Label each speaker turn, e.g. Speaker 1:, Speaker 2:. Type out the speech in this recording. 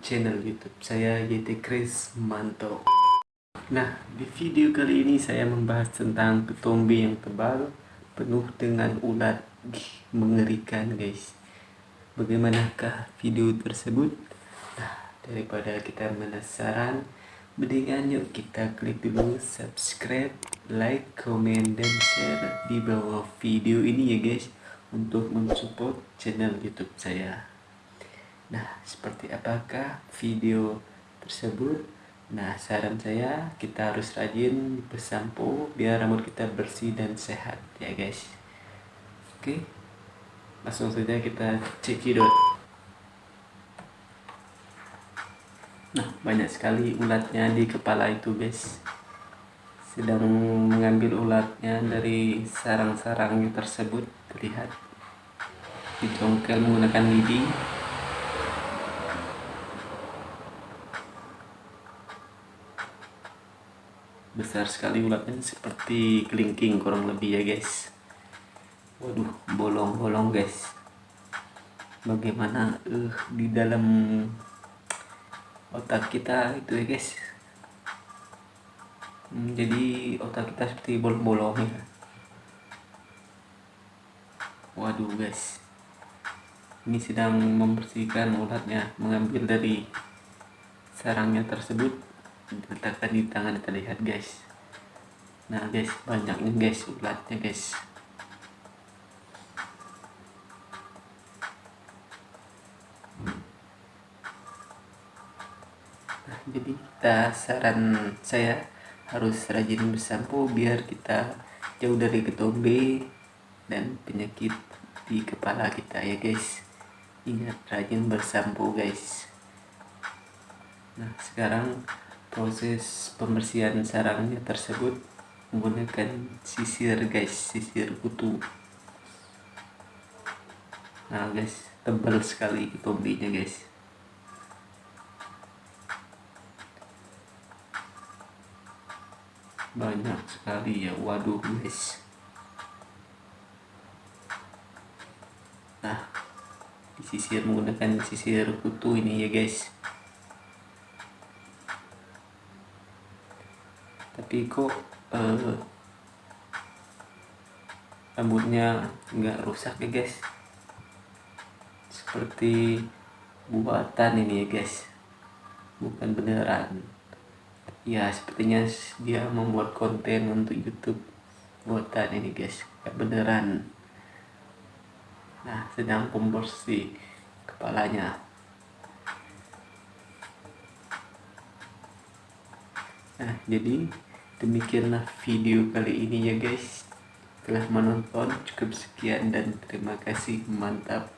Speaker 1: channel YouTube saya YT Chris Manto. Nah, di video kali ini saya membahas tentang ketombe yang tebal penuh dengan ulat mengerikan, guys. Bagaimanakah video tersebut? Nah, daripada kita penasaran, mendingan yuk kita klik dulu subscribe, like, comment, dan share di bawah video ini ya guys untuk mensupport channel YouTube saya. Nah, seperti apakah video tersebut? Nah, saran saya kita harus rajin bersampo biar rambut kita bersih dan sehat ya guys. Oke. Langsung saja kita cekidot. Nah, banyak sekali ulatnya di kepala itu guys. Sedang mengambil ulatnya dari sarang-sarang tersebut terlihat dicongkel menggunakan lidi besar sekali ulatnya seperti kelingking kurang lebih ya guys. Waduh. Bolong-bolong guys. Bagaimana uh, di dalam otak kita itu ya guys? Hmm, jadi otak kita seperti bolong-bolong ya. Waduh guys. Ini sedang membersihkan ulatnya mengambil dari sarangnya tersebut diletakkan di tangan terlihat guys. Nah guys banyaknya guys ulatnya guys. Nah jadi kita saran saya harus rajin bersampo biar kita jauh dari ketombe dan penyakit di kepala kita ya guys. Ingat rajin bersampo guys. Nah sekarang proses pembersihan sarangnya tersebut menggunakan sisir guys. Sisir kutu. Nah guys tebal sekali tombinya guys. Banyak sekali ya. Waduh guys. Nah disisir menggunakan sisir kutu ini ya guys tapi kok uh, rambutnya nggak rusak ya guys? Seperti buatan ini ya guys. Bukan beneran. Ya sepertinya dia membuat konten untuk YouTube buatan ini guys. Nggak beneran. Nah sedang pembersih kepalanya Nah, jadi demikianlah video kali ini ya guys. Telah menonton cukup sekian dan terima kasih mantap.